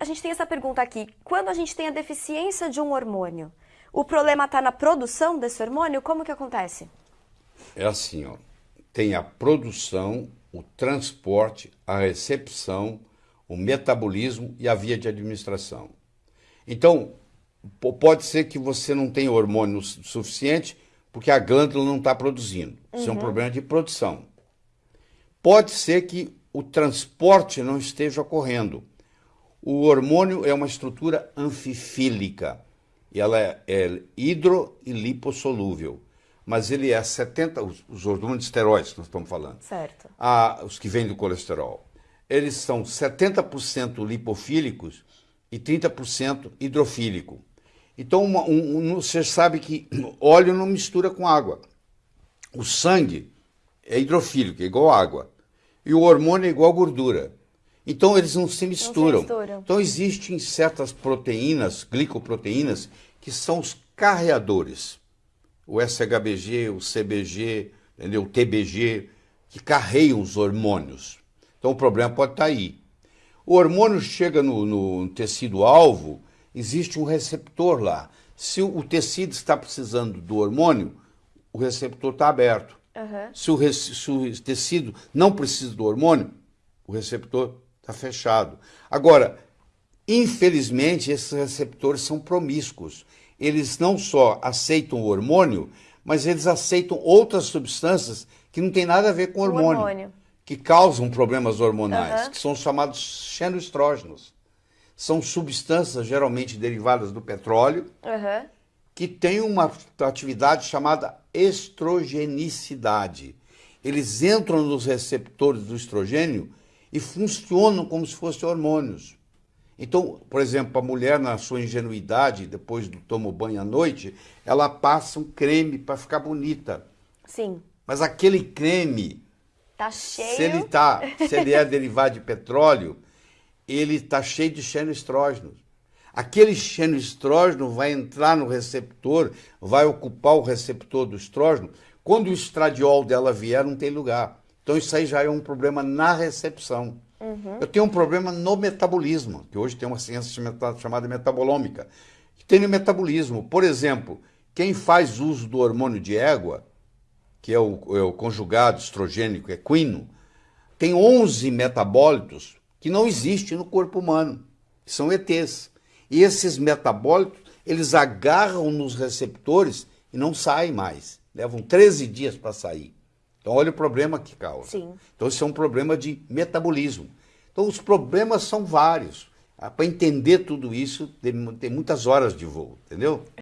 A gente tem essa pergunta aqui. Quando a gente tem a deficiência de um hormônio, o problema está na produção desse hormônio? Como que acontece? É assim, ó. Tem a produção, o transporte, a recepção, o metabolismo e a via de administração. Então, pode ser que você não tenha hormônio suficiente porque a glândula não está produzindo. Isso uhum. é um uhum. problema de produção. Pode ser que o transporte não esteja ocorrendo. O hormônio é uma estrutura anfifílica. E ela é, é hidro e lipossolúvel. Mas ele é 70, os, os hormônios esteroides que nós estamos falando. Certo. Ah, os que vêm do colesterol. Eles são 70% lipofílicos e 30% hidrofílico. Então, uma, um, um, você sabe que óleo não mistura com água. O sangue é hidrofílico, é igual água. E o hormônio é igual gordura. Então, eles não se misturam. Não se misturam. Então, existem certas proteínas, glicoproteínas, que são os carreadores. O SHBG, o CBG, entendeu? o TBG, que carregam os hormônios. Então, o problema pode estar aí. O hormônio chega no, no tecido-alvo, existe um receptor lá. Se o tecido está precisando do hormônio, o receptor está aberto. Uhum. Se, o, se o tecido não precisa do hormônio, o receptor está fechado. Agora, infelizmente, esses receptores são promíscuos. Eles não só aceitam o hormônio, mas eles aceitam outras substâncias que não tem nada a ver com o hormônio, hormônio. que causam problemas hormonais, uhum. que são chamados xenoestrógenos são substâncias geralmente derivadas do petróleo, uhum. que têm uma atividade chamada estrogenicidade. Eles entram nos receptores do estrogênio e funcionam como se fossem hormônios. Então, por exemplo, a mulher, na sua ingenuidade, depois do tomo banho à noite, ela passa um creme para ficar bonita. Sim. Mas aquele creme, tá cheio. Se ele, tá, se ele é derivado de petróleo, ele está cheio de xenoestrógenos. Aquele xenoestrógeno vai entrar no receptor, vai ocupar o receptor do estrógeno. Quando o estradiol dela vier, não tem lugar. Então isso aí já é um problema na recepção. Uhum. Eu tenho um problema no metabolismo, que hoje tem uma ciência chamada metabolômica, que tem no metabolismo. Por exemplo, quem faz uso do hormônio de égua, que é o, é o conjugado estrogênico equino, tem 11 metabólitos que não existe no corpo humano, são ETs. E esses metabólitos, eles agarram nos receptores e não saem mais. Levam 13 dias para sair. Então, olha o problema que causa. Sim. Então, isso é um problema de metabolismo. Então, os problemas são vários. Ah, para entender tudo isso, tem, tem muitas horas de voo, entendeu?